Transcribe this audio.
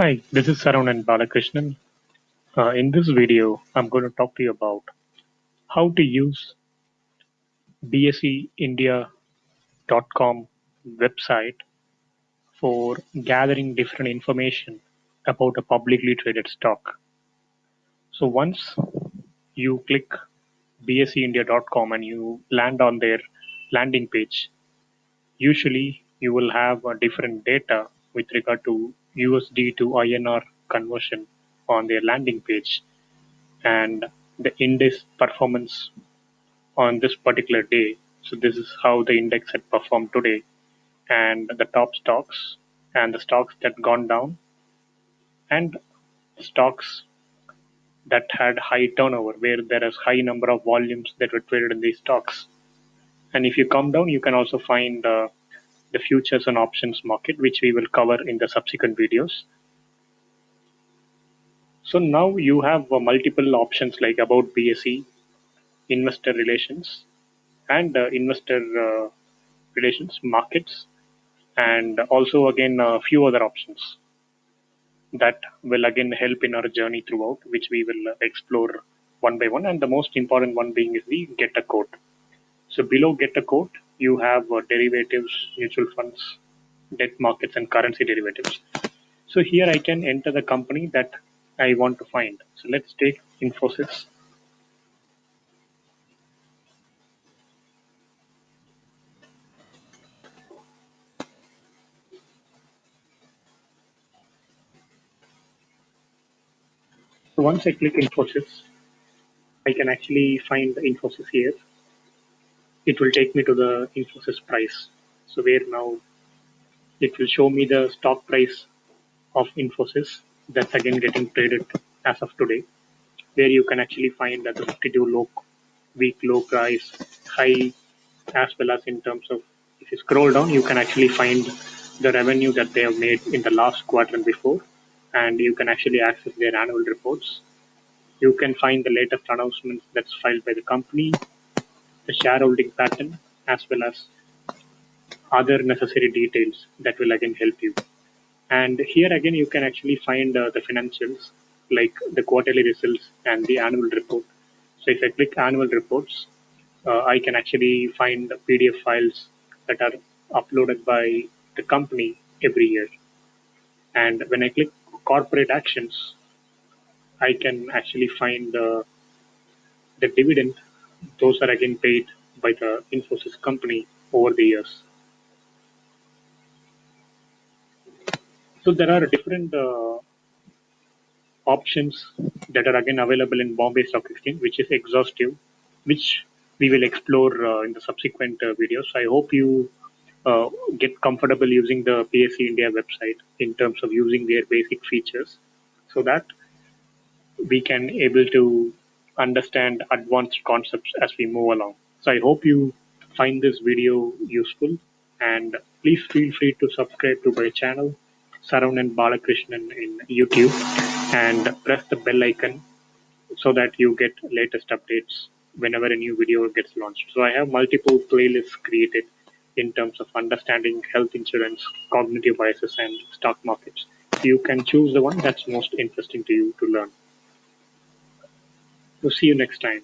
Hi, this is Saravanan Balakrishnan. Uh, in this video, I'm going to talk to you about how to use bseindia.com website for gathering different information about a publicly traded stock. So once you click bseindia.com and you land on their landing page, usually you will have a different data with regard to USD to INR conversion on their landing page and the index performance on this particular day. So this is how the index had performed today and the top stocks and the stocks that gone down and stocks that had high turnover where there is high number of volumes that were traded in these stocks. And if you come down, you can also find uh, the futures and options market, which we will cover in the subsequent videos. So now you have uh, multiple options like about BSE, investor relations, and uh, investor uh, relations markets, and also again a few other options that will again help in our journey throughout, which we will explore one by one. And the most important one being is the get a quote. So below get a quote, you have uh, derivatives, mutual funds, debt markets, and currency derivatives. So here I can enter the company that I want to find. So let's take Infosys. So once I click Infosys, I can actually find the Infosys here. It will take me to the Infosys price. So where now it will show me the stock price of Infosys that's again getting traded as of today, where you can actually find the 52 low week low price, high, as well as in terms of if you scroll down, you can actually find the revenue that they have made in the last quarter before, and you can actually access their annual reports. You can find the latest announcements that's filed by the company, shareholding pattern, as well as other necessary details that will again help you. And here again, you can actually find uh, the financials like the quarterly results and the annual report. So if I click annual reports, uh, I can actually find the PDF files that are uploaded by the company every year. And when I click corporate actions, I can actually find the, the dividend. Those are again paid by the Infosys company over the years. So there are different uh, options that are again available in Bombay Stock Exchange, which is exhaustive, which we will explore uh, in the subsequent uh, videos. I hope you uh, get comfortable using the BSE India website in terms of using their basic features so that we can able to understand advanced concepts as we move along. So I hope you find this video useful and please feel free to subscribe to my channel Saravanan Balakrishnan in YouTube and press the bell icon so that you get latest updates whenever a new video gets launched. So I have multiple playlists created in terms of understanding health insurance, cognitive biases, and stock markets. You can choose the one that's most interesting to you to learn. So see you next time.